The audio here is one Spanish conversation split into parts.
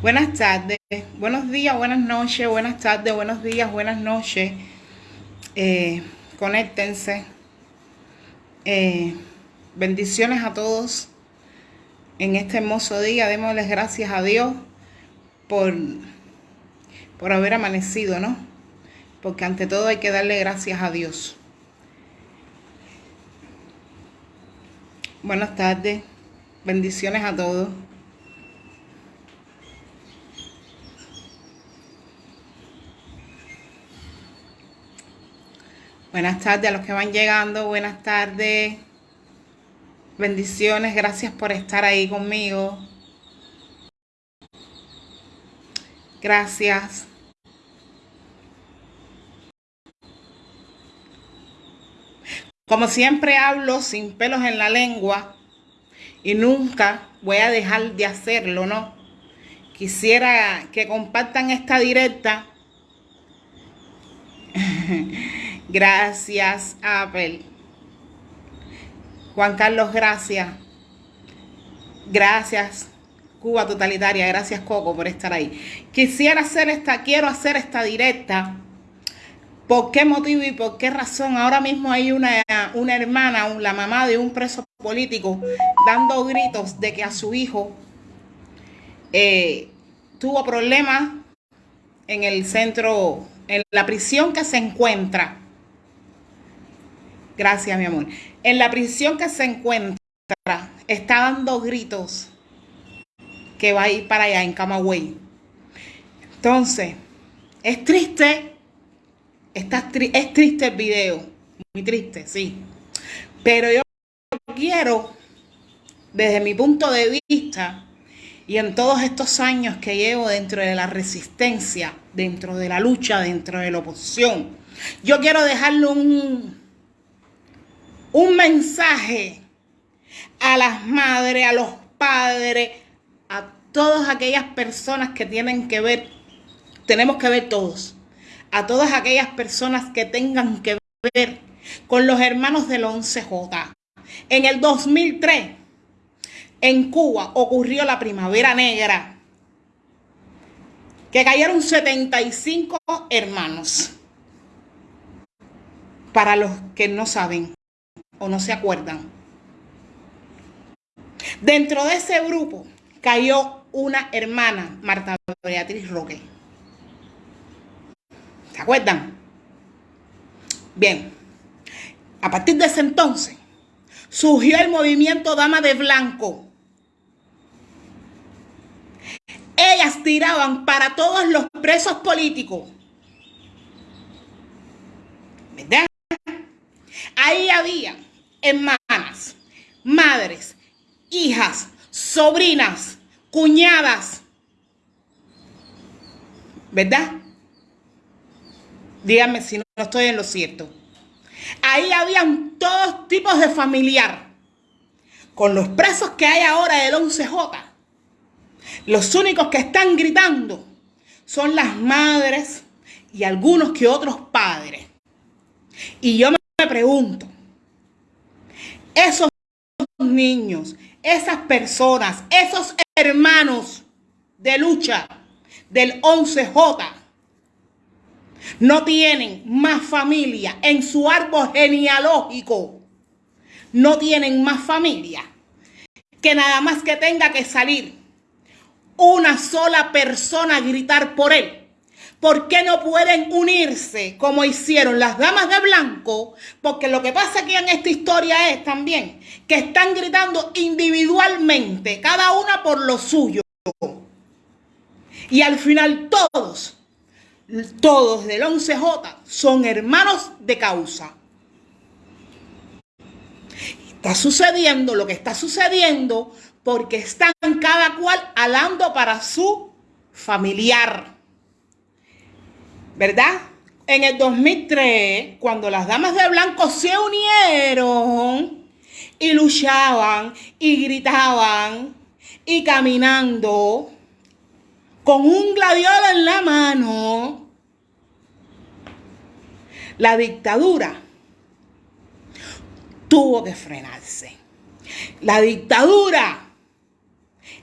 Buenas tardes, buenos días, buenas noches, buenas tardes, buenos días, buenas noches. Eh, conéctense. Eh, bendiciones a todos en este hermoso día. Démosles gracias a Dios por, por haber amanecido, ¿no? Porque ante todo hay que darle gracias a Dios. Buenas tardes, bendiciones a todos. Buenas tardes a los que van llegando, buenas tardes. Bendiciones, gracias por estar ahí conmigo. Gracias. Como siempre hablo sin pelos en la lengua y nunca voy a dejar de hacerlo, ¿no? Quisiera que compartan esta directa Gracias, Apple. Juan Carlos, gracias. Gracias, Cuba Totalitaria. Gracias, Coco, por estar ahí. Quisiera hacer esta, quiero hacer esta directa. ¿Por qué motivo y por qué razón? Ahora mismo hay una, una hermana, la mamá de un preso político, dando gritos de que a su hijo eh, tuvo problemas en el centro, en la prisión que se encuentra Gracias, mi amor. En la prisión que se encuentra, está dando gritos que va a ir para allá, en Camagüey. Entonces, es triste, es triste el video, muy triste, sí. Pero yo quiero, desde mi punto de vista, y en todos estos años que llevo dentro de la resistencia, dentro de la lucha, dentro de la oposición, yo quiero dejarle un, un mensaje a las madres, a los padres, a todas aquellas personas que tienen que ver, tenemos que ver todos, a todas aquellas personas que tengan que ver con los hermanos del 11J. En el 2003, en Cuba, ocurrió la primavera negra, que cayeron 75 hermanos. Para los que no saben, o no se acuerdan. Dentro de ese grupo cayó una hermana, Marta Beatriz Roque. ¿Se acuerdan? Bien, a partir de ese entonces surgió el movimiento Dama de Blanco. Ellas tiraban para todos los presos políticos. ¿Verdad? Ahí había hermanas, madres, hijas, sobrinas, cuñadas. ¿Verdad? Díganme si no estoy en lo cierto. Ahí habían todos tipos de familiar. Con los presos que hay ahora del 11J, los únicos que están gritando son las madres y algunos que otros padres. Y yo me pregunto, esos niños, esas personas, esos hermanos de lucha del 11J no tienen más familia en su árbol genealógico. No tienen más familia que nada más que tenga que salir una sola persona a gritar por él ¿Por qué no pueden unirse como hicieron las damas de blanco? Porque lo que pasa aquí en esta historia es también que están gritando individualmente, cada una por lo suyo. Y al final todos, todos del 11J son hermanos de causa. Está sucediendo lo que está sucediendo porque están cada cual alando para su familiar. ¿Verdad? En el 2003, cuando las damas de blanco se unieron y luchaban y gritaban y caminando con un gladiola en la mano, la dictadura tuvo que frenarse. La dictadura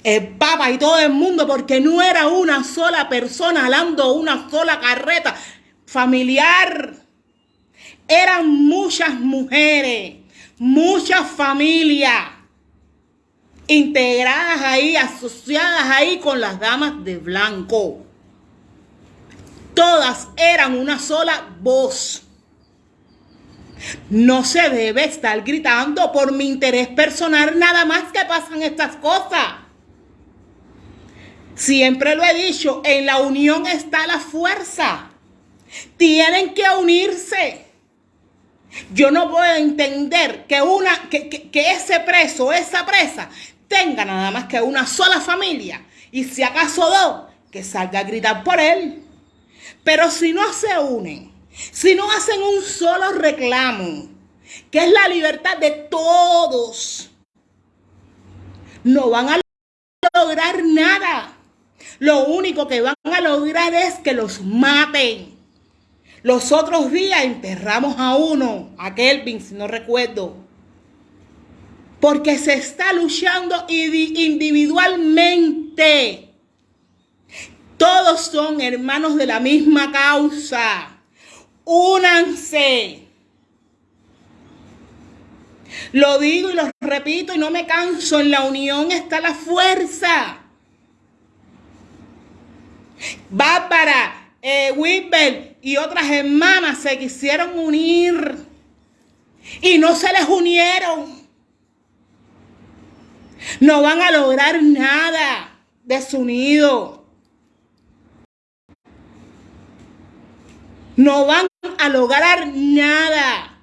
el Papa y todo el mundo, porque no era una sola persona hablando una sola carreta familiar. Eran muchas mujeres, muchas familias integradas ahí, asociadas ahí con las damas de blanco. Todas eran una sola voz. No se debe estar gritando por mi interés personal nada más que pasan estas cosas. Siempre lo he dicho, en la unión está la fuerza. Tienen que unirse. Yo no puedo entender que, una, que, que ese preso, esa presa, tenga nada más que una sola familia. Y si acaso dos, que salga a gritar por él. Pero si no se unen, si no hacen un solo reclamo, que es la libertad de todos, no van a lograr nada. Lo único que van a lograr es que los maten. Los otros días enterramos a uno, a Kelvin, si no recuerdo. Porque se está luchando individualmente. Todos son hermanos de la misma causa. Únanse. Lo digo y lo repito y no me canso. En la unión está la fuerza. Bárbara, eh, y otras hermanas se quisieron unir y no se les unieron. No van a lograr nada desunido. No van a lograr nada.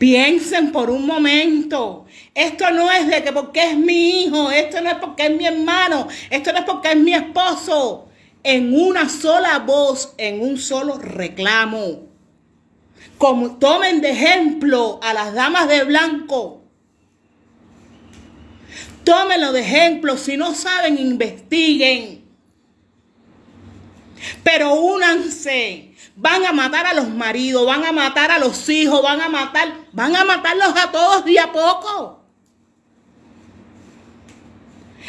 Piensen por un momento. Esto no es de que porque es mi hijo, esto no es porque es mi hermano, esto no es porque es mi esposo. En una sola voz, en un solo reclamo. Como tomen de ejemplo a las damas de blanco. Tómenlo de ejemplo. Si no saben, investiguen. Pero únanse Van a matar a los maridos, van a matar a los hijos, van a matar, van a matarlos a todos día a poco.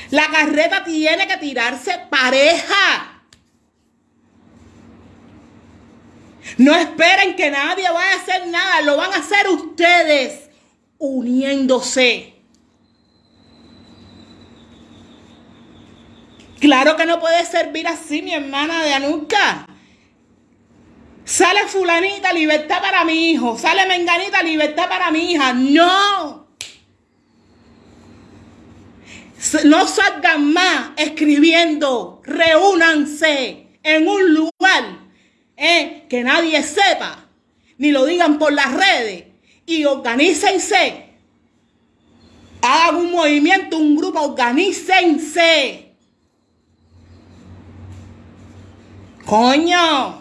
La carreta tiene que tirarse pareja. No esperen que nadie vaya a hacer nada, lo van a hacer ustedes uniéndose. Claro que no puede servir así, mi hermana de Anuka. Sale fulanita, libertad para mi hijo. Sale menganita, libertad para mi hija. No. No salgan más escribiendo. Reúnanse en un lugar eh, que nadie sepa. Ni lo digan por las redes. Y organícense. Hagan un movimiento, un grupo, organícense. Coño.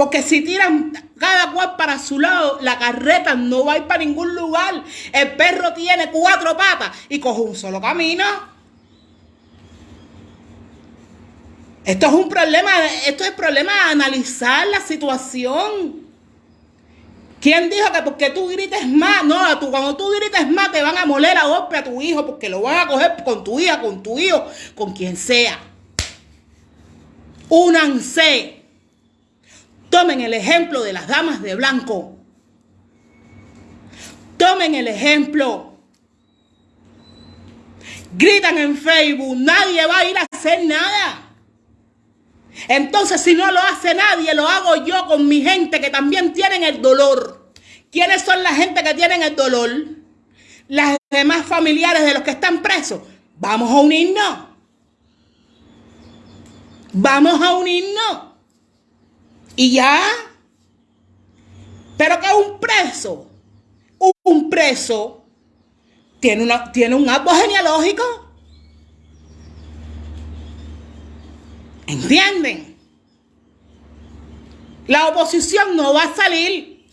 Porque si tiran cada cual para su lado, la carreta no va a ir para ningún lugar. El perro tiene cuatro patas y coge un solo camino. Esto es un problema, esto es problema de analizar la situación. ¿Quién dijo que porque tú grites más? No, tú, cuando tú grites más te van a moler a golpe a tu hijo porque lo van a coger con tu hija, con tu hijo, con quien sea. Únanse. Tomen el ejemplo de las damas de blanco. Tomen el ejemplo. Gritan en Facebook, nadie va a ir a hacer nada. Entonces, si no lo hace nadie, lo hago yo con mi gente que también tienen el dolor. ¿Quiénes son la gente que tienen el dolor? Las demás familiares de los que están presos. Vamos a unirnos. Vamos a unirnos. Y ya. Pero que un preso, un preso, tiene, una, tiene un árbol genealógico. ¿Entienden? La oposición no va a salir.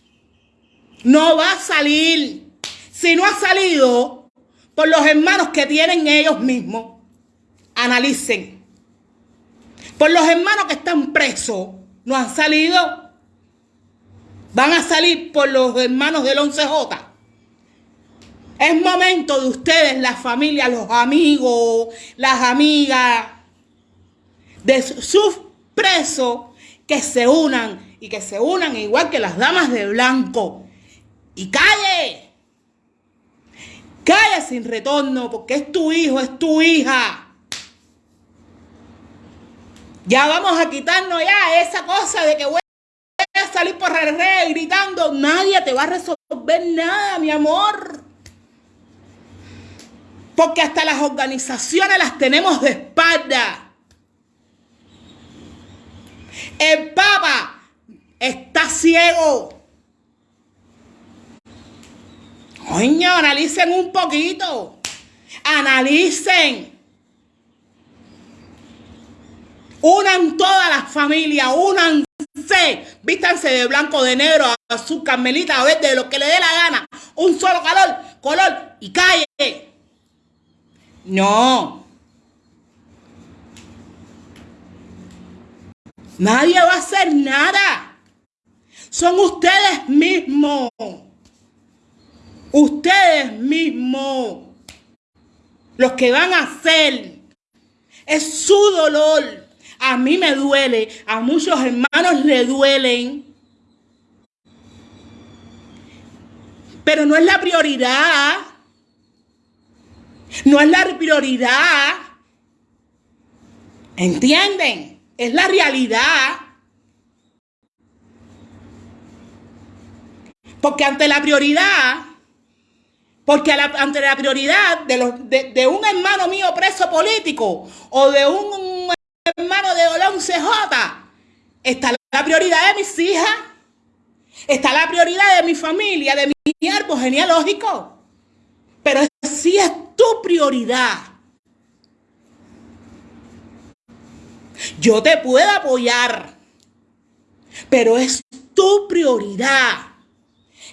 No va a salir. Si no ha salido por los hermanos que tienen ellos mismos, analicen. Por los hermanos que están presos, no han salido. Van a salir por los hermanos del 11J. Es momento de ustedes, la familia, los amigos, las amigas, de sus presos, que se unan y que se unan igual que las damas de blanco. Y calle, calle sin retorno, porque es tu hijo, es tu hija. Ya vamos a quitarnos ya esa cosa de que voy a salir por el rey gritando. Nadie te va a resolver nada, mi amor. Porque hasta las organizaciones las tenemos de espalda. El Papa está ciego. Coño, analicen un poquito. Analicen. Unan todas las familias, unanse. Vístanse de blanco, de negro, azul, carmelita, verde, de lo que le dé la gana. Un solo color, color y calle. No. Nadie va a hacer nada. Son ustedes mismos. Ustedes mismos. Los que van a hacer. Es su dolor. A mí me duele. A muchos hermanos le duelen. Pero no es la prioridad. No es la prioridad. ¿Entienden? Es la realidad. Porque ante la prioridad, porque ante la prioridad de, un hermano mío preso político o de un, hermano de Olón CJ, está la prioridad de mis hijas, está la prioridad de mi familia, de mi árbol genealógico. Pero si es tu prioridad. Yo te puedo apoyar, pero es tu prioridad.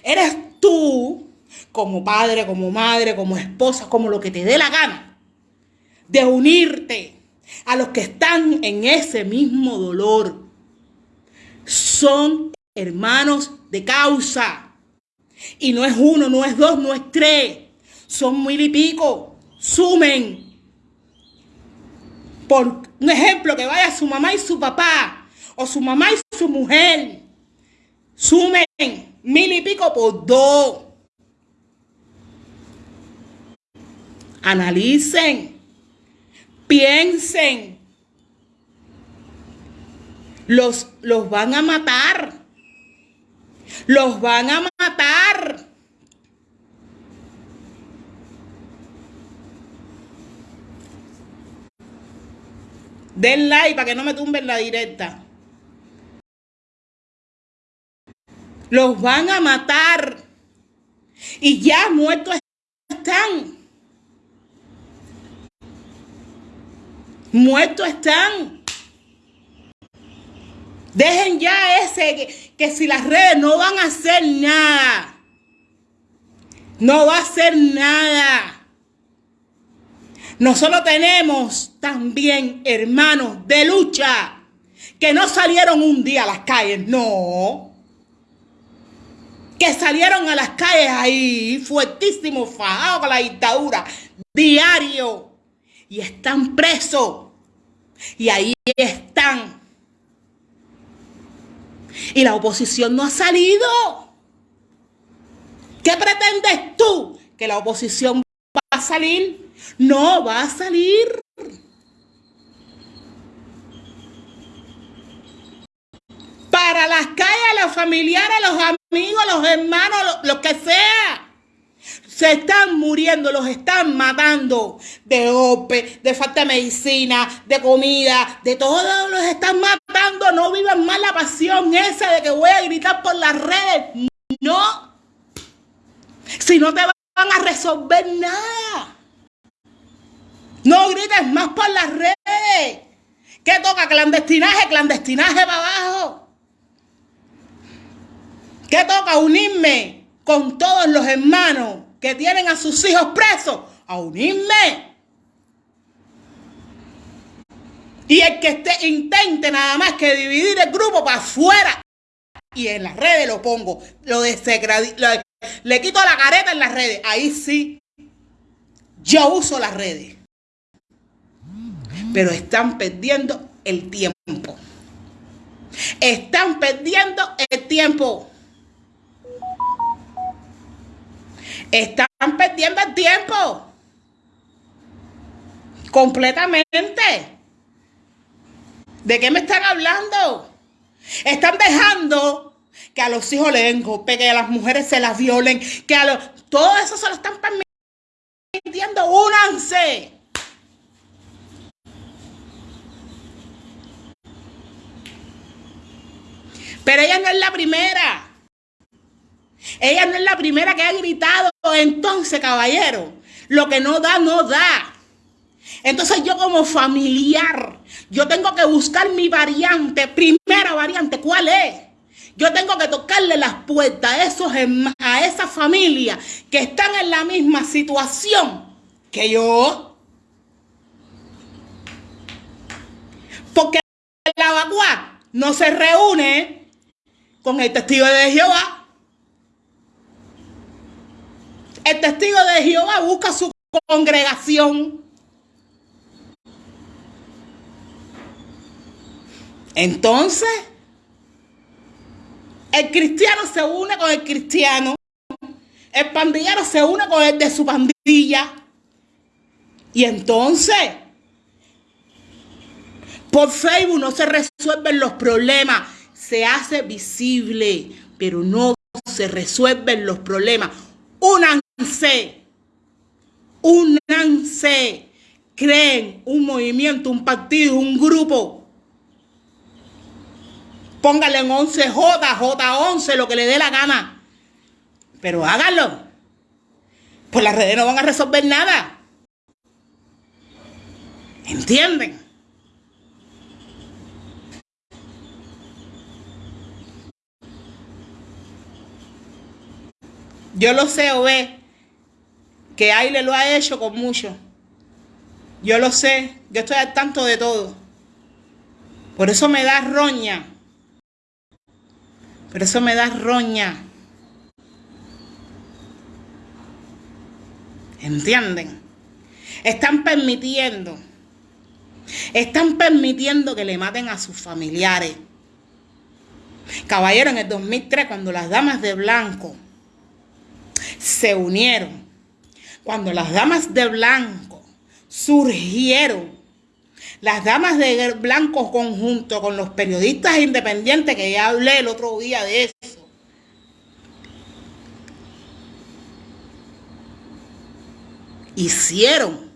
Eres tú, como padre, como madre, como esposa, como lo que te dé la gana, de unirte a los que están en ese mismo dolor. Son hermanos de causa. Y no es uno, no es dos, no es tres son mil y pico, sumen. Por un ejemplo, que vaya su mamá y su papá, o su mamá y su mujer, sumen mil y pico por dos. Analicen, piensen. Los, los van a matar. Los van a matar. Den like para que no me tumben la directa. Los van a matar. Y ya muertos están. Muertos están. Dejen ya ese que, si las redes no van a hacer nada. No va a hacer nada. Nosotros tenemos también hermanos de lucha que no salieron un día a las calles, no. Que salieron a las calles ahí, fuertísimos, fajados con la dictadura, diario. Y están presos. Y ahí están. Y la oposición no ha salido. ¿Qué pretendes tú? ¿Que la oposición va a salir? No va a salir. Para las calles, los familiares, los amigos, los hermanos, lo, que sea. Se están muriendo, los están matando de golpe, de falta de medicina, de comida, de todo los están matando. No vivan más la pasión esa de que voy a gritar por las redes. No. Si no te van a resolver nada. No grites más por las redes. ¿Qué toca? Clandestinaje, clandestinaje para abajo. ¿Qué toca? Unirme con todos los hermanos que tienen a sus hijos presos. A unirme. Y el que esté, intente nada más que dividir el grupo para afuera. Y en las redes lo pongo. Lo, le quito la careta en las redes. Ahí sí, yo uso las redes. Pero están perdiendo el tiempo. Están perdiendo el tiempo. Están perdiendo el tiempo. Completamente. ¿De qué me están hablando? Están dejando que a los hijos le den golpe, que a las mujeres se las violen, que a los... Todo eso se lo están permitiendo. Únanse. Pero ella no es la primera. Ella no es la primera que ha gritado. Entonces, caballero, lo que no da, no da. Entonces yo como familiar, yo tengo que buscar mi variante, primera variante, ¿cuál es? Yo tengo que tocarle las puertas a, esos, a esa familia que están en la misma situación que yo. Porque la vacua no se reúne con el testigo de Jehová. El testigo de Jehová busca su congregación. Entonces, el cristiano se une con el cristiano. El pandillero se une con el de su pandilla. Y entonces, por Facebook no se resuelven los problemas. Se hace visible, pero no se resuelven los problemas. Únanse. Únanse. Creen un movimiento, un partido, un grupo Póngale en 11J, J11, lo que le dé la gana. Pero háganlo. Pues las redes no van a resolver nada. ¿Entienden? Yo lo sé, o ve, que Aile lo ha hecho con mucho. Yo lo sé, yo estoy al tanto de todo. Por eso me da roña pero eso me da roña. ¿Entienden? Están permitiendo, están permitiendo que le maten a sus familiares. Caballero, en el 2003, cuando las damas de blanco se unieron, cuando las damas de blanco surgieron las damas de blanco conjunto con los periodistas independientes, que ya hablé el otro día de eso. Hicieron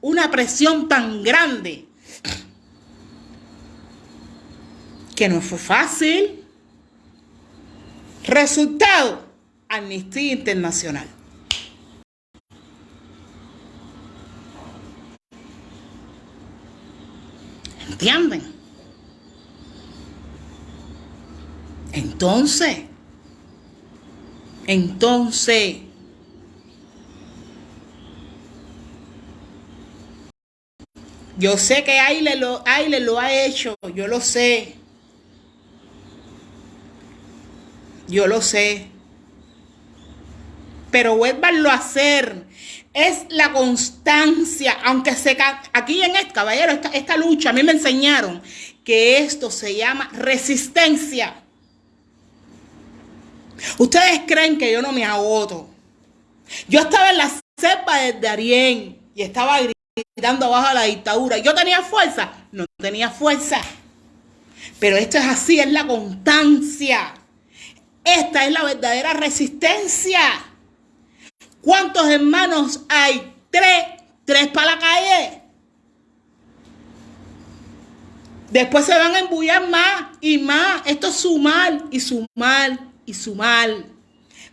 una presión tan grande que no fue fácil. Resultado, Amnistía Internacional. ¿Entienden? Entonces, entonces, yo sé que Aile lo, Aile lo ha hecho, yo lo sé. Yo lo sé. Pero vuélvanlo a hacer es la constancia, aunque se aquí en este caballero, esta, esta lucha, a mí me enseñaron que esto se llama resistencia. Ustedes creen que yo no me agoto. Yo estaba en la cepa de Darién y estaba gritando abajo a la dictadura. ¿Yo tenía fuerza? No tenía fuerza. Pero esto es así, es la constancia. Esta es la verdadera resistencia. ¿Cuántos hermanos hay? Tres. Tres para la calle. Después se van a embullar más y más. Esto es sumar y sumar y sumar.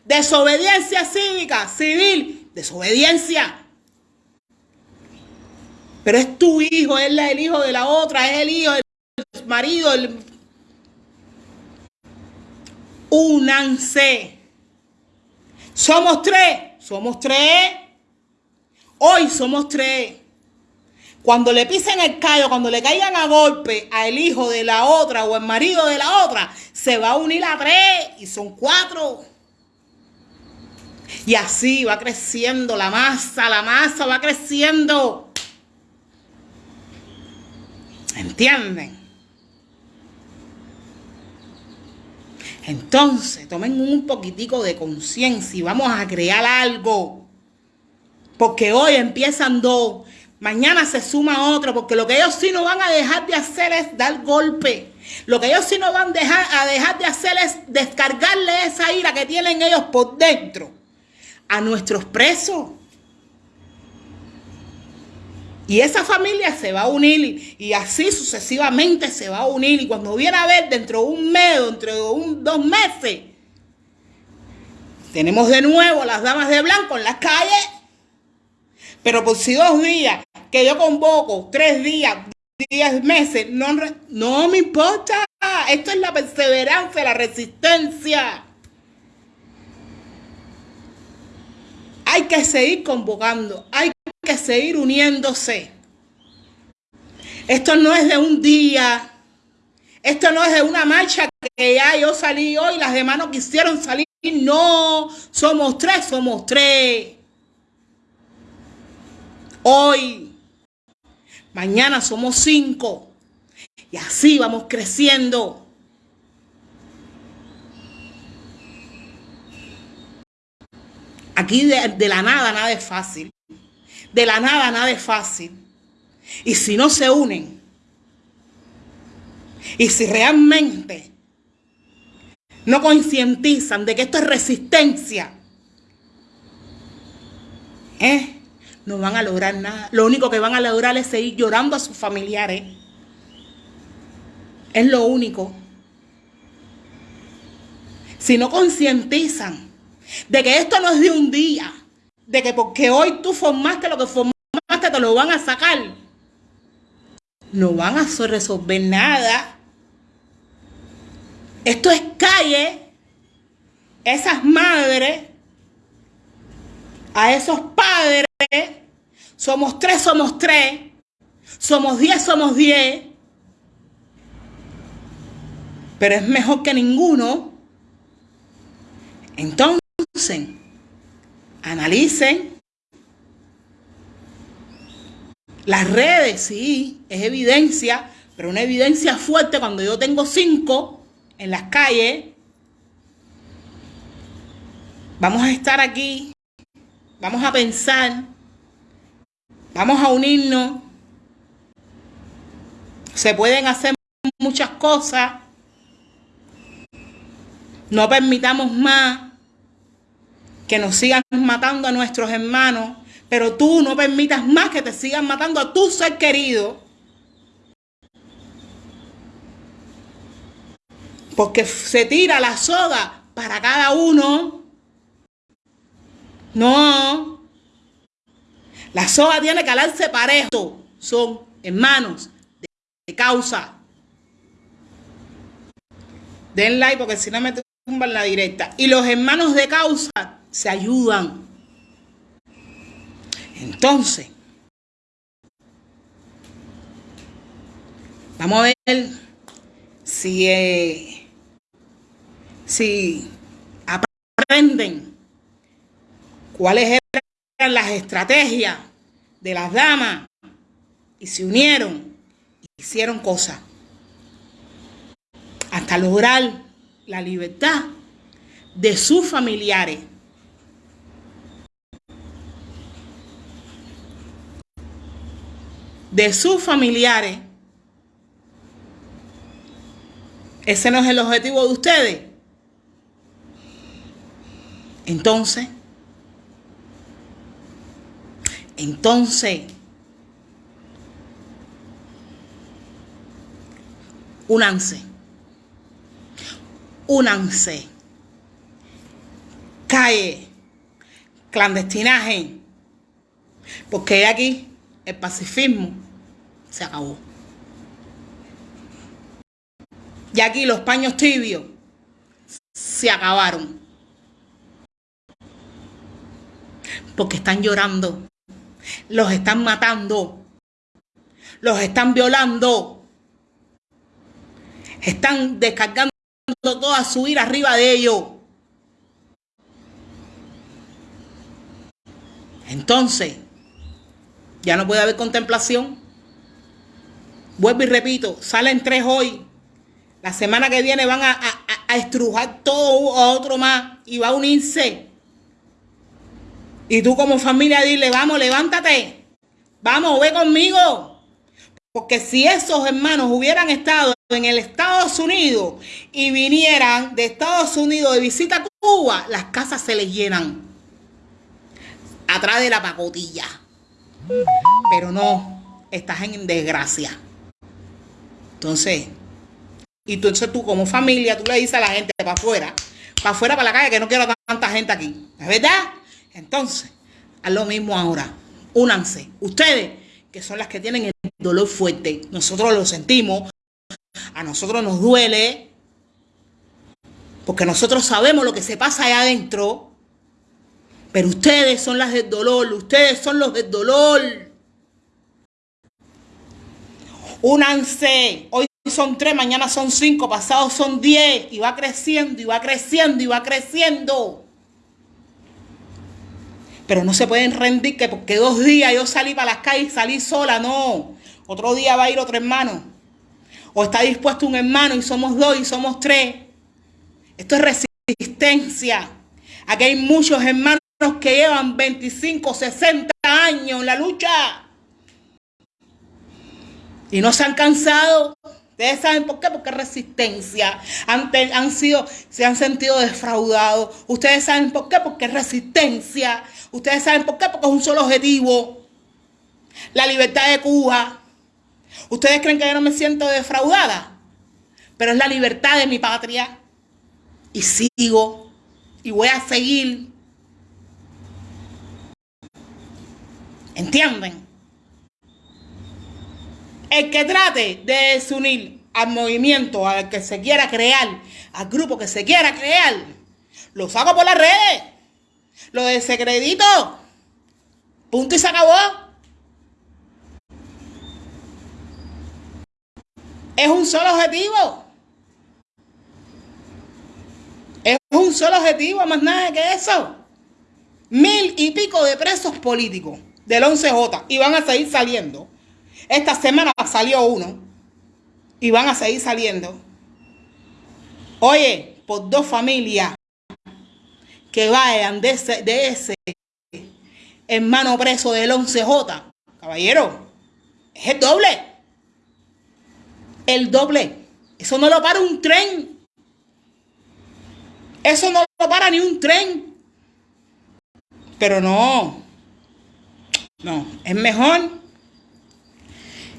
Desobediencia cívica, civil, desobediencia. Pero es tu hijo, es el hijo de la otra, es el hijo del marido. El... Únanse. Somos tres. Somos tres. Hoy somos tres. Cuando le pisen el callo, cuando le caigan a golpe al hijo de la otra o el marido de la otra, se va a unir a tres y son cuatro. Y así va creciendo la masa, la masa va creciendo. ¿Entienden? Entonces, tomen un poquitico de conciencia y vamos a crear algo. Porque hoy empiezan dos, mañana se suma otro, porque lo que ellos sí no van a dejar de hacer es dar golpe. Lo que ellos sí no van dejar, a dejar de hacer es descargarle esa ira que tienen ellos por dentro a nuestros presos. Y esa familia se va a unir y, así sucesivamente se va a unir. Y cuando viene a ver dentro de un mes, dentro de un, dos meses, tenemos de nuevo a las damas de blanco en las calles. Pero por si dos días que yo convoco, tres días, diez meses, no, no me importa. Esto es la perseverancia, la resistencia. Hay que seguir convocando, hay que seguir uniéndose. Esto no es de un día, esto no es de una marcha que ya yo salí hoy, las demás no quisieron salir. No, somos tres, somos tres. Hoy, mañana somos cinco. Y así vamos creciendo. Aquí de, de, la nada nada es fácil. De la nada nada es fácil. Y si no se unen, y si realmente no concientizan de que esto es resistencia, ¿eh? no van a lograr nada. Lo único que van a lograr es seguir llorando a sus familiares. Es lo único. Si no concientizan de que esto no es de un día, de que porque hoy tú formaste lo que formaste, te lo van a sacar. No van a resolver nada. Esto es calle. Esas madres, a esos padres, somos tres, somos tres, somos diez, somos diez. Pero es mejor que ninguno. Entonces, analicen. Las redes, sí, es evidencia, pero una evidencia fuerte cuando yo tengo cinco en las calles. Vamos a estar aquí, vamos a pensar, vamos a unirnos. Se pueden hacer muchas cosas. No permitamos más que nos sigan matando a nuestros hermanos, pero tú no permitas más que te sigan matando a tu ser querido. Porque se tira la soga para cada uno. No. La soga tiene que alarse parejo. Son hermanos de, causa. Den like porque si no me tumban la directa. Y los hermanos de causa se ayudan. Entonces, vamos a ver si, eh, si aprenden cuáles eran las estrategias de las damas y se unieron hicieron cosas hasta lograr la libertad de sus familiares. De sus familiares. Ese no es el objetivo de ustedes. Entonces, entonces, únanse, únanse, cae, clandestinaje, porque aquí el pacifismo se acabó. Y aquí los paños tibios se acabaron. Porque están llorando. Los están matando. Los están violando. Están descargando toda su ira arriba de ellos. Entonces, ya no puede haber contemplación. Vuelvo y repito, salen tres hoy. La semana que viene van a, estrujar todo a otro más y va a unirse. Y tú como familia dile, vamos, levántate. Vamos, ve conmigo. Porque si esos hermanos hubieran estado en el Estados Unidos y vinieran de Estados Unidos de visita a Cuba, las casas se les llenan. Atrás de la pacotilla. Pero no, estás en desgracia. Entonces, y entonces tú como familia, tú le dices a la gente para afuera, para afuera, para la calle, que no quiero tanta gente aquí. ¿Es verdad? Entonces, haz lo mismo ahora. Únanse. Ustedes, que son las que tienen el dolor fuerte, nosotros lo sentimos, a nosotros nos duele, porque nosotros sabemos lo que se pasa allá adentro, pero ustedes son las del dolor, ustedes son los del dolor. Únanse. Hoy son tres, mañana son cinco, pasados son diez. Y va creciendo, y va creciendo, y va creciendo. Pero no se pueden rendir que porque dos días yo salí para las calles y salí sola, no. Otro día va a ir otro hermano. O está dispuesto un hermano y somos dos y somos tres. Esto es resistencia. Aquí hay muchos hermanos que llevan 25, 60 años en la lucha. Y no se han cansado. Ustedes saben por qué, porque resistencia. Han, sido, se han sentido defraudados. Ustedes saben por qué, porque resistencia. Ustedes saben por qué, porque es un solo objetivo. La libertad de Cuba. Ustedes creen que yo no me siento defraudada. Pero es la libertad de mi patria. Y sigo. Y voy a seguir. ¿Entienden? El que trate de desunir al movimiento, al que se quiera crear, al grupo que se quiera crear, lo saco por las redes. Lo desacredito. Punto y se acabó. Es un solo objetivo. Es un solo objetivo, más nada que eso. Mil y pico de presos políticos del 11J y van a seguir saliendo. Esta semana salió uno y van a seguir saliendo. Oye, por dos familias que vayan de ese, hermano preso del 11J, caballero, es el doble. El doble. Eso no lo para un tren. Eso no lo para ni un tren. Pero no. No, es mejor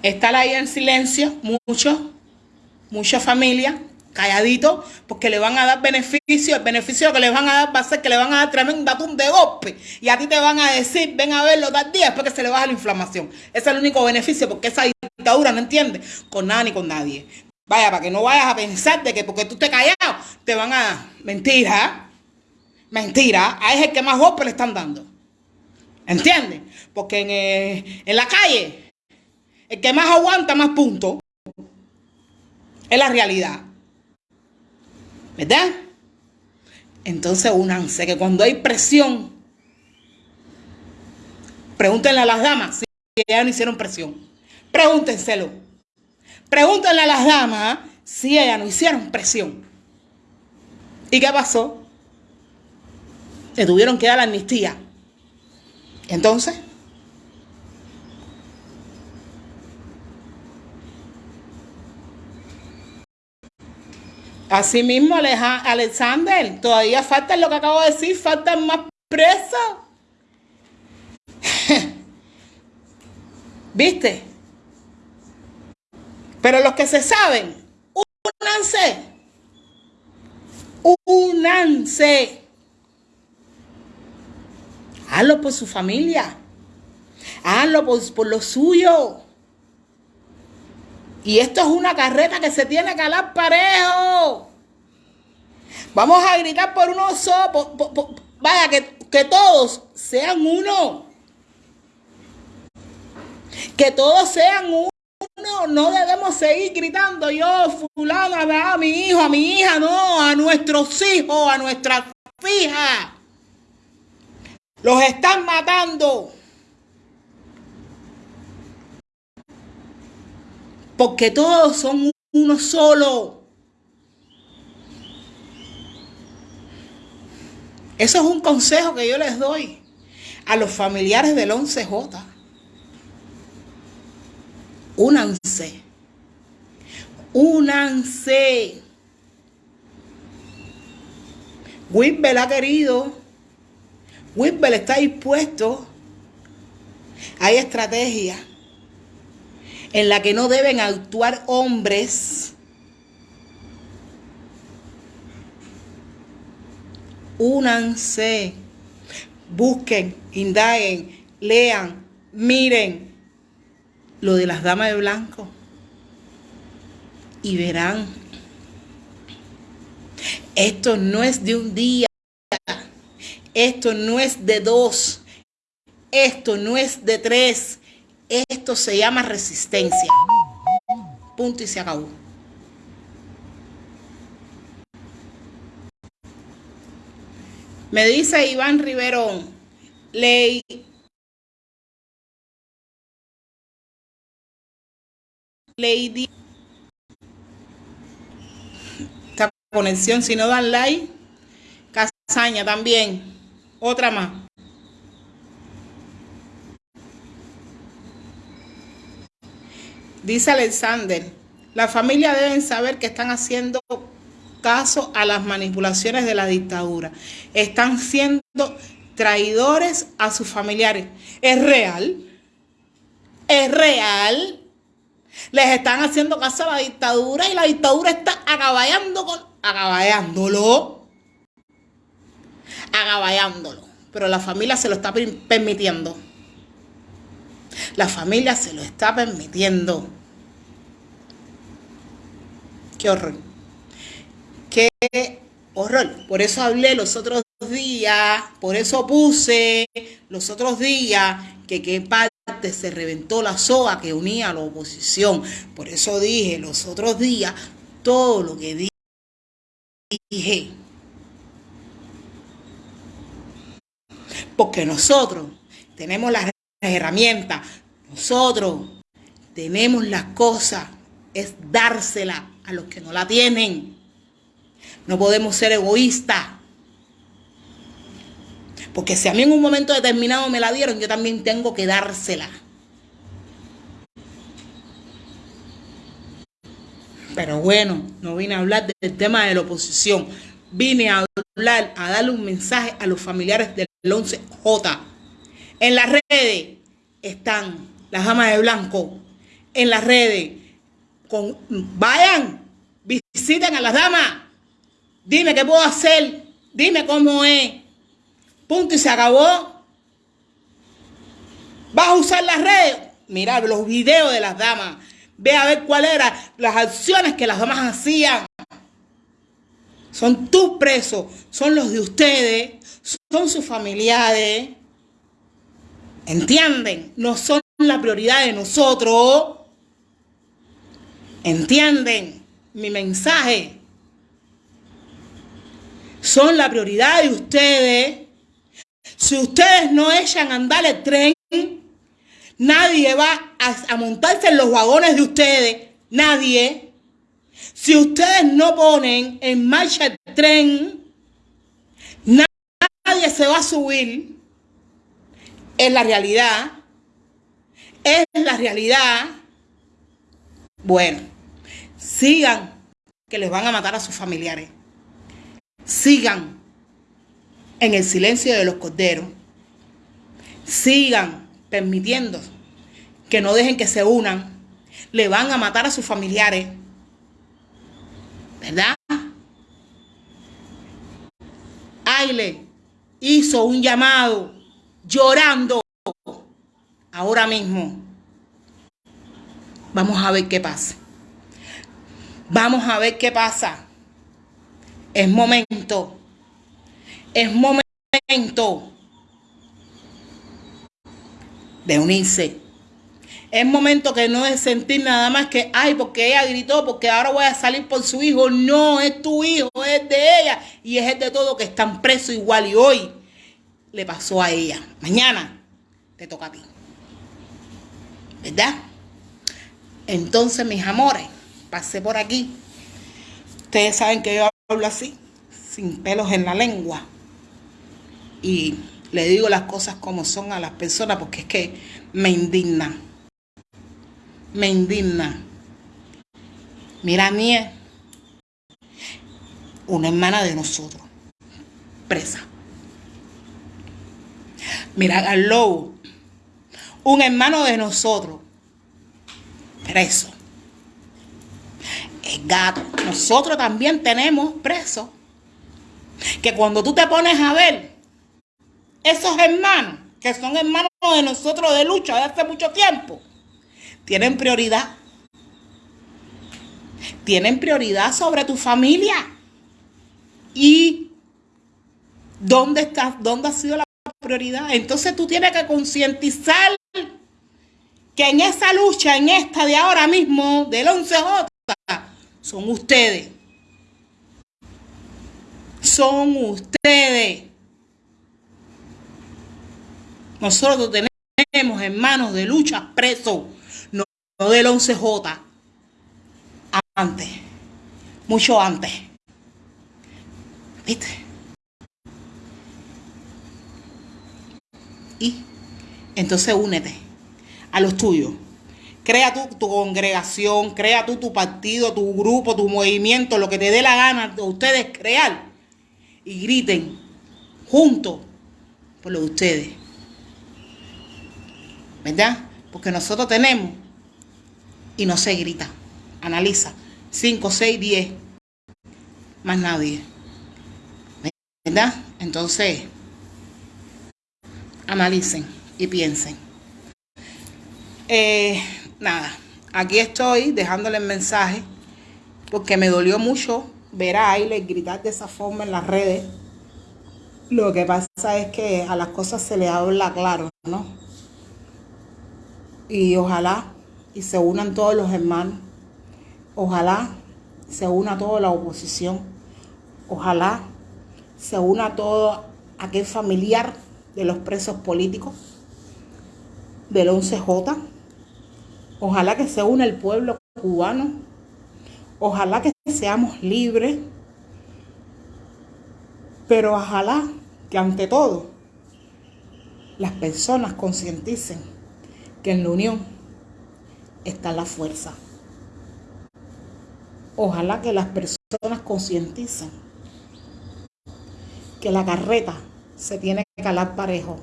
estar ahí en silencio, mucho, mucha familia, calladito, porque le van a dar beneficio. El beneficio que le van a dar va a ser que le van a dar tremenda tum de golpe. Y a ti te van a decir, ven a verlo tal día, después que se le baja la inflamación. Ese es el único beneficio, porque esa dictadura, ¿no entiendes? Con nada ni con nadie. Vaya, para que no vayas a pensar de que porque tú estés callado, te van a... Mentira, mentira. A ese es el que más golpe le están dando. ¿Entiendes? Porque en, eh, en la calle el que más aguanta, más puntos. Es la realidad. ¿Verdad? Entonces únanse, que cuando hay presión, pregúntenle a las damas si ellas no hicieron presión. Pregúntenselo. Pregúntenle a las damas si ellas no hicieron presión. ¿Y qué pasó? Le tuvieron que dar la amnistía. Entonces, Así mismo, Alexander, todavía falta lo que acabo de decir, faltan más presos. ¿Viste? Pero los que se saben, únanse. Únanse. Hazlo por su familia. Hazlo por, por lo suyo. Y esto es una carreta que se tiene que calar parejo. Vamos a gritar por uno solo. vaya, que, que todos sean uno. Que todos sean uno. No debemos seguir gritando yo, fulano, a mi hijo, a mi hija, no, a nuestros hijos, a nuestras hijas. Los están matando. Porque todos son uno solo. Eso es un consejo que yo les doy a los familiares del 11J. Únanse. Únanse. Whitbel ha querido. Whitbel está dispuesto. Hay estrategia en la que no deben actuar hombres. Únanse, busquen, indaguen, lean, miren lo de las damas de blanco y verán. Esto no es de un día, esto no es de dos, esto no es de tres, esto se llama resistencia. Punto y se acabó. Me dice Iván Riverón, ley Lady esta conexión si no dan like Casaña también otra más Dice Alexander, la familia deben saber que están haciendo caso a las manipulaciones de la dictadura. Están siendo traidores a sus familiares. ¿Es real? ¿Es real? Les están haciendo caso a la dictadura y la dictadura está acaballando con... Acaballándolo. Agaballándolo. Pero la familia se lo está permitiendo. La familia se lo está permitiendo. Qué horror. Qué horror. Por eso hablé los otros días, por eso puse los otros días que qué parte se reventó la soga que unía a la oposición. Por eso dije los otros días todo lo que dije. Porque nosotros tenemos las herramientas, nosotros tenemos las cosas, es dársela a los que no la tienen. No podemos ser egoístas. Porque si a mí en un momento determinado me la dieron, yo también tengo que dársela. Pero bueno, no vine a hablar del tema de la oposición. Vine a hablar, a darle un mensaje a los familiares del 11J. En las redes están las damas de blanco. En las redes vayan, visiten a las damas. Dime qué puedo hacer. Dime cómo es. Punto y se acabó. ¿Vas a usar las redes? Mira los videos de las damas. Ve a ver cuáles eran las acciones que las damas hacían. Son tus presos, son los de ustedes, son sus familiares. ¿Entienden? No son la prioridad de nosotros. ¿Entienden mi mensaje? Son la prioridad de ustedes. Si ustedes no echan a andar el tren, nadie va a, montarse en los vagones de ustedes. Nadie. Si ustedes no ponen en marcha el tren, nadie se va a subir. Es la realidad. Es la realidad. Bueno, sigan que les van a matar a sus familiares. Sigan en el silencio de los corderos. Sigan permitiendo que no dejen que se unan. Le van a matar a sus familiares. ¿Verdad? Aile hizo un llamado llorando ahora mismo Vamos a ver qué pasa. Vamos a ver qué pasa. Es momento. Es momento de unirse. Es momento que no es sentir nada más que, ay, porque ella gritó, porque ahora voy a salir por su hijo. No, es tu hijo, es de ella y es el de todo que están presos igual. Y hoy le pasó a ella. Mañana te toca a ti. ¿Verdad? Entonces, mis amores, pasé por aquí. Ustedes saben que yo hablo así, sin pelos en la lengua. Y le digo las cosas como son a las personas porque es que me indigna. Me indigna. Mira, Nie, una hermana de nosotros, presa. Mira al lobo, un hermano de nosotros, preso. El gato, nosotros también tenemos preso. Que cuando tú te pones a ver, esos hermanos, que son hermanos de nosotros de lucha de hace mucho tiempo, tienen prioridad. Tienen prioridad sobre tu familia. ¿Y dónde está, dónde ha sido la prioridad? Entonces tú tienes que concientizar que en esa lucha, en esta de ahora mismo, del 11J, son ustedes. Son ustedes. Nosotros tenemos hermanos de lucha presos, no, del 11J. Antes, mucho antes. ¿Viste? Y entonces únete a los tuyos. Crea tu congregación, crea tú tu partido, tu grupo, tu movimiento, lo que te dé la gana de ustedes crear. Y griten juntos por lo de ustedes. ¿verdad? Porque nosotros tenemos y no se grita. Analiza. 5, 6, 10. Más nadie. ¿Verdad? Entonces, analicen y piensen. Eh, nada, aquí estoy dejándole el mensaje porque me dolió mucho ver a Aile gritar de esa forma en las redes. Lo que pasa es que a las cosas se le habla claro, ¿no? Y ojalá y se unan todos los hermanos. Ojalá se una toda la oposición. Ojalá se una todo aquel familiar de los presos políticos del 11J. Ojalá que se una el pueblo cubano. Ojalá que seamos libres. Pero ojalá que ante todo las personas concienticen que en la unión está la fuerza. Ojalá que las personas concienticen que la carreta se tiene que calar parejo.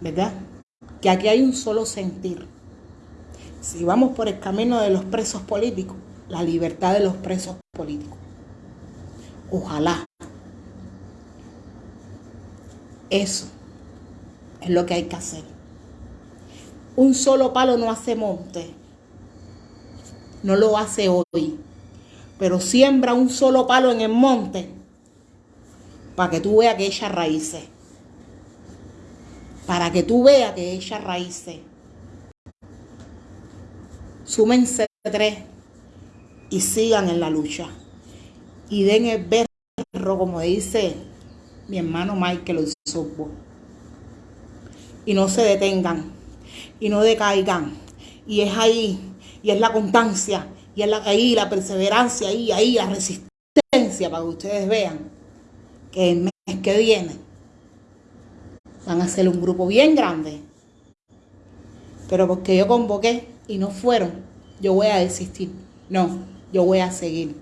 ¿Verdad? Que aquí hay un solo sentir. Si vamos por el camino de los presos políticos, la libertad de los presos políticos. Ojalá. Eso es lo que hay que hacer. Un solo palo no hace monte. No lo hace hoy. Pero siembra un solo palo en el monte para que tú veas que ella raíces. Para que tú veas que ella raíces. Súmense tres y sigan en la lucha. Y den el berro, como dice mi hermano Michael Osorbo y no se detengan y no decaigan. Y es ahí, y es la constancia, y es la, ahí la perseverancia, ahí, ahí la resistencia para que ustedes vean que el mes que viene van a ser un grupo bien grande. Pero porque yo convoqué y no fueron, yo voy a desistir. No, yo voy a seguir.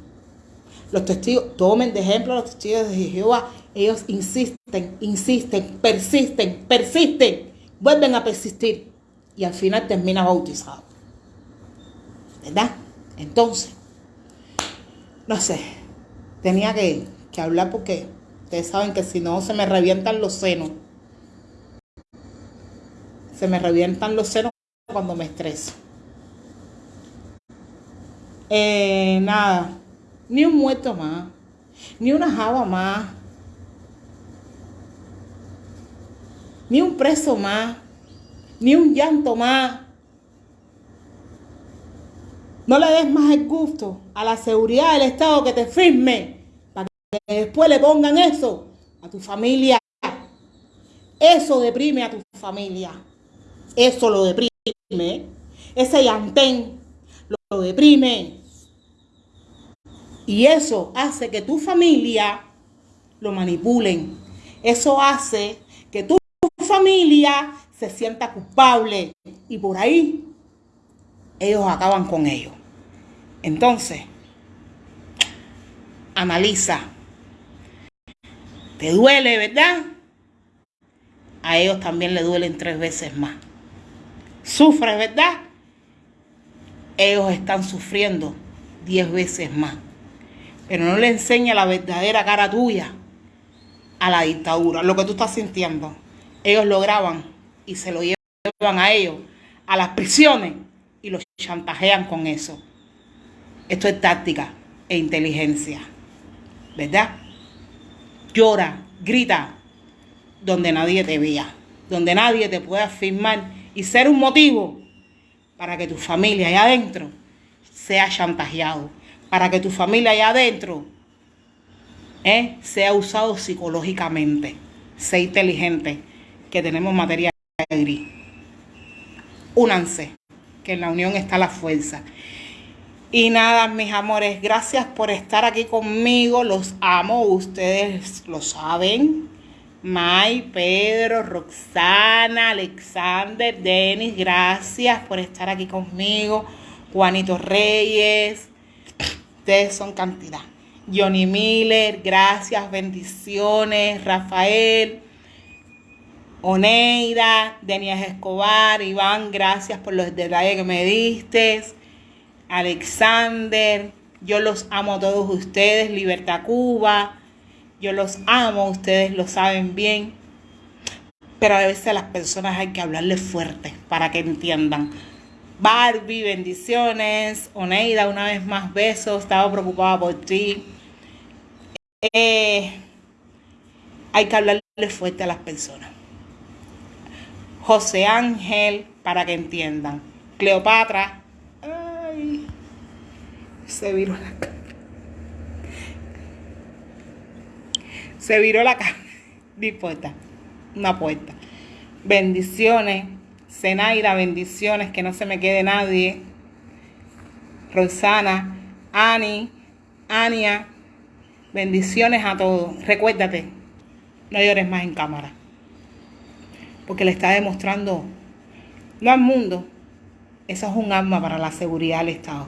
Los testigos, tomen de ejemplo los testigos de Jehová. Ellos insisten, insisten, persisten, persisten vuelven a persistir y al final termina bautizado. ¿Verdad? Entonces, no sé, tenía que, hablar porque ustedes saben que si no se me revientan los senos. Se me revientan los senos cuando me estreso. Eh, nada, ni un muerto más, ni una java más, ni un preso más, ni un llanto más. No le des más el gusto a la seguridad del Estado que te firme para que después le pongan eso a tu familia. Eso deprime a tu familia. Eso lo deprime. Ese yantén lo deprime. Y eso hace que tu familia lo manipulen. Eso hace que tu familia se sienta culpable. Y por ahí ellos acaban con ellos. Entonces, analiza. ¿Te duele, verdad? A ellos también le duelen tres veces más. Sufres, ¿verdad? Ellos están sufriendo diez veces más. Pero no le enseña la verdadera cara tuya a la dictadura, lo que tú estás sintiendo. Ellos lo graban y se lo llevan a ellos, a las prisiones, y los chantajean con eso. Esto es táctica e inteligencia. ¿Verdad? Llora, grita, donde nadie te vea, donde nadie te pueda firmar y ser un motivo para que tu familia allá adentro sea chantajeado, para que tu familia allá adentro ¿eh? sea usado psicológicamente. Sé inteligente, que tenemos materia gris. Únanse, que en la unión está la fuerza. Y nada, mis amores, gracias por estar aquí conmigo. Los amo, ustedes lo saben. May, Pedro, Roxana, Alexander, Denis, gracias por estar aquí conmigo. Juanito Reyes, ustedes son cantidad. Johnny Miller, gracias, bendiciones. Rafael, Oneida, Denis Escobar, Iván, gracias por los detalles que me diste. Alexander, yo los amo a todos ustedes. Libertad Cuba, yo los amo, ustedes lo saben bien. Pero a veces a las personas hay que hablarles fuerte para que entiendan. Barbie, bendiciones. Oneida, una vez más besos. Estaba preocupada por ti. Eh, hay que hablarle fuerte a las personas. José Ángel, para que entiendan. Cleopatra. Ay, se viró la cara. Se viró la cara. Dispuesta. Una puerta. Bendiciones. Zenaira, bendiciones. Que no se me quede nadie. Rosana. Ani. Ania. Bendiciones a todos. Recuérdate, no llores más en cámara. Porque le está demostrando, no al mundo, eso es un arma para la seguridad del Estado.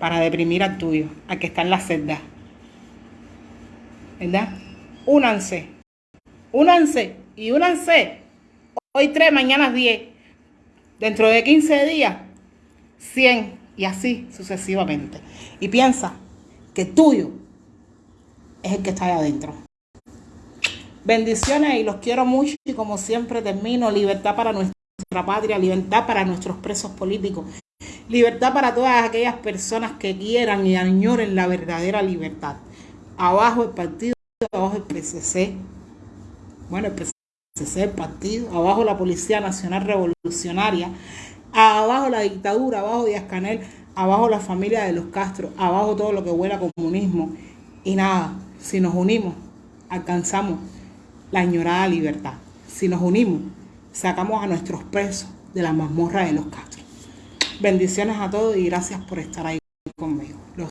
Para deprimir al tuyo, al que está en la celda. ¿Verdad? Únanse. Únanse y únanse. Hoy 3, mañana 10. Dentro de 15 días, 100 y así sucesivamente. Y piensa que tuyo es el que está ahí adentro. Bendiciones y los quiero mucho y como siempre termino, libertad para nuestra patria, libertad para nuestros presos políticos, libertad para todas aquellas personas que quieran y añoren la verdadera libertad. Abajo el partido, abajo el PCC, bueno, el PCC, el partido, abajo la Policía Nacional Revolucionaria, abajo la dictadura, abajo Díaz Canel, abajo la familia de los Castro, abajo todo lo que huele a comunismo y nada, si nos unimos, alcanzamos la añorada libertad. Si nos unimos, sacamos a nuestros presos de la mazmorra de los Castros. Bendiciones a todos y gracias por estar ahí.